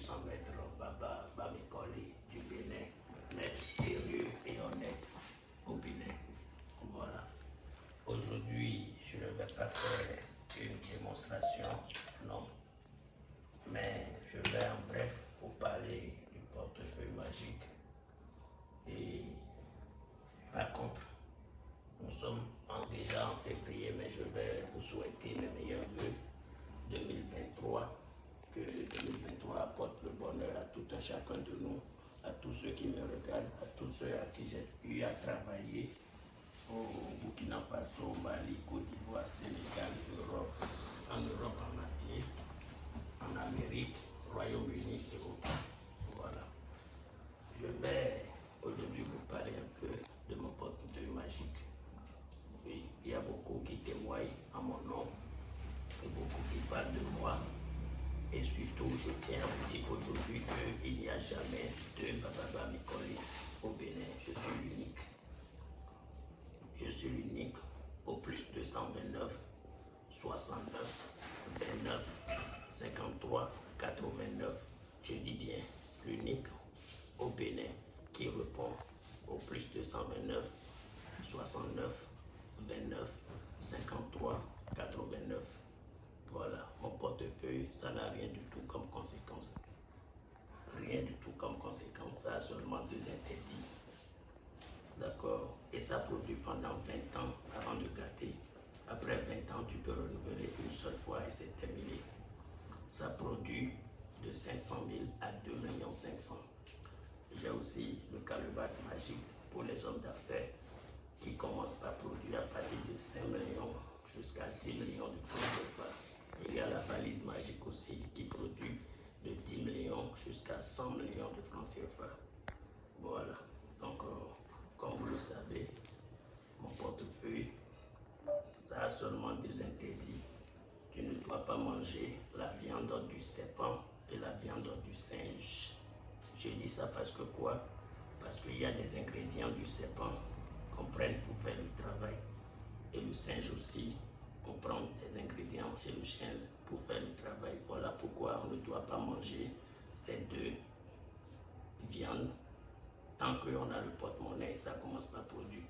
puissant maître Baba Bamikoli du Bénin, maître sérieux et honnête au Bénin. Voilà. Aujourd'hui, je ne vais pas faire une démonstration, non. Mais je vais en bref vous parler du portefeuille magique. Et par contre, nous sommes déjà en février, mais je vais vous souhaiter les meilleurs vœux à tout un chacun de nous, à tous ceux qui me regardent, à tous ceux à qui j'ai eu à travailler. Au Burkina Faso, Mali, Côte d'Ivoire, Sénégal, Europe, en Europe en Amérique, Royaume-Uni et autres. Voilà. Je vais aujourd'hui vous parler un peu de mon portefeuille magique. Oui, il y a beaucoup qui témoignent à mon nom et beaucoup qui parlent de moi. Et surtout, je tiens à vous dire aujourd'hui qu'il n'y a jamais de Baba Mikoli au Bénin. Je suis l'unique. Je suis l'unique au plus 229 69 29 53 89. Je dis bien l'unique au Bénin qui répond au plus 229 69 29 53 89. Voilà, mon portefeuille, ça n'a rien du tout comme conséquence. Rien du tout comme conséquence, ça a seulement deux interdits. D'accord Et ça produit pendant 20 ans avant de gâter. Après 20 ans, tu peux renouveler une seule fois et c'est terminé. Ça produit de 500 000 à 2 500 J'ai aussi le calebasse magique pour les hommes d'affaires qui commence par produire à partir de 5 millions jusqu'à 10 millions de francs. Il y a la valise magique aussi qui produit de 10 millions jusqu'à 100 millions de francs CFA. Voilà. Donc, euh, comme vous le savez, mon portefeuille, ça a seulement deux interdits. Tu ne dois pas manger la viande du serpent et la viande du singe. Je dis ça parce que quoi? Parce qu'il y a des ingrédients du serpent qu'on prenne pour faire le travail. Et le singe aussi, on prend des ingrédients chez le chien pour faire le travail. Voilà pourquoi on ne doit pas manger ces deux viandes tant qu'on a le porte-monnaie, ça commence par produire.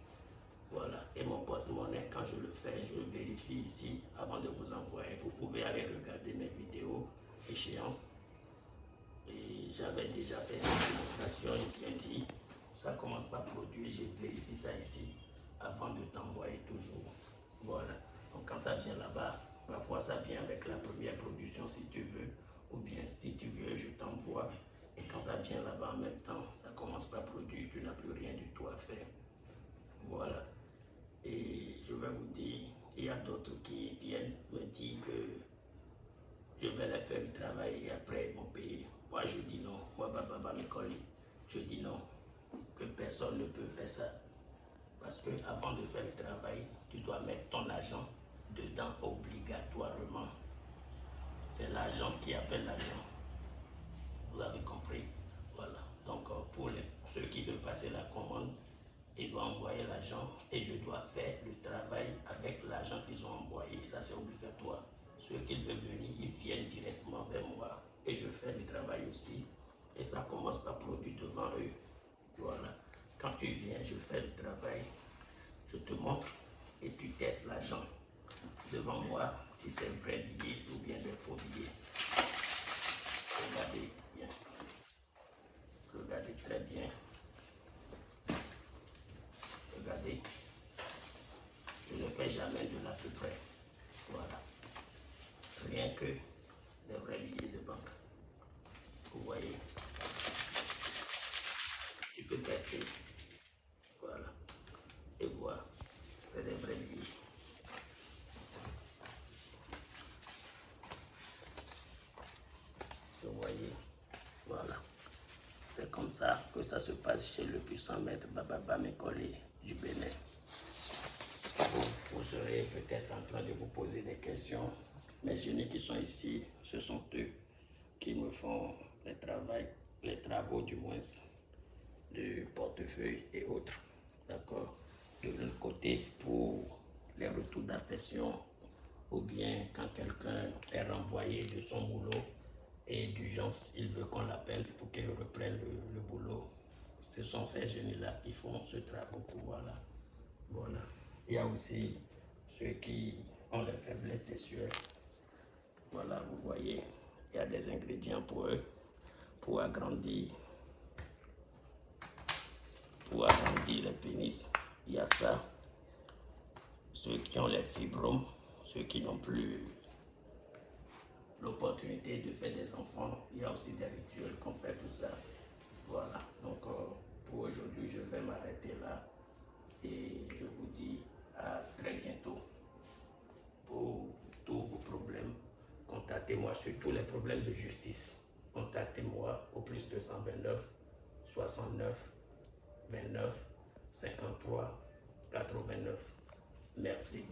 Voilà. Et mon porte-monnaie, quand je le fais, je le vérifie ici avant de vous envoyer. Vous pouvez aller regarder mes vidéos échéances. Et j'avais déjà fait une démonstration, il bien dit, ça commence par produire, je vérifie ça ici avant de t'envoyer toujours. Voilà. Donc quand ça vient là-bas, parfois ça vient avec la première production si tu veux, ou bien si tu veux, je t'envoie. Et quand ça vient là-bas en même temps, ça commence par produire, tu n'as plus rien du tout à faire. Voilà. Et je vais vous dire, il y a d'autres qui viennent me dire que je vais leur faire le travail et après ils vont payer. Moi je dis non, moi Baba Mikoli, je dis non, que personne ne peut faire ça. Parce que avant de faire le travail, tu dois mettre ton argent obligatoirement. C'est l'argent qui appelle l'argent. Vous avez compris? Voilà. Donc pour les, ceux qui veulent passer la commande, ils doivent envoyer l'argent et je dois faire le travail avec l'argent qu'ils ont envoyé. Ça c'est obligatoire. Ceux qui veulent venir, ils viennent directement vers moi et je fais le travail aussi. Et ça commence par produire devant eux. Voilà. Quand tu viens, je fais le travail. Je te montre et tu testes l'argent devant moi si c'est vrai billet ou bien des faux billets. Regardez bien. Regardez très bien. Regardez. Je ne fais jamais de l'à peu près. Voilà. Rien que des vrais billets de banque. Vous voyez. Tu peux tester. Voilà. Et voir. C'est des vrais billets. Vous voyez. Voilà. C'est comme ça que ça se passe chez le puissant maître Bababa Mekole du Bénin. Vous, serez peut-être en train de vous poser des questions. Mes génies qui sont ici, ce sont eux qui me font les, les travaux du moins de portefeuille et autres. D'accord De l'autre côté, pour les retours d'affection ou bien quand quelqu'un est renvoyé de son boulot et d'urgence, il veut qu'on l'appelle pour qu'il reprenne le, boulot. Ce sont ces génies-là qui font ce travail. Voilà. voilà. Il y a aussi ceux qui ont les faiblesses sexuelles. Voilà, vous voyez, il y a des ingrédients pour eux, pour agrandir, pour agrandir les pénis. Il y a ça. Ceux qui ont les fibromes, ceux qui n'ont plus l'opportunité de faire des enfants. Il y a aussi des rituels qu'on fait tout ça. Sur tous les problèmes de justice. Contactez-moi au plus 229 69 29 53 89. Merci.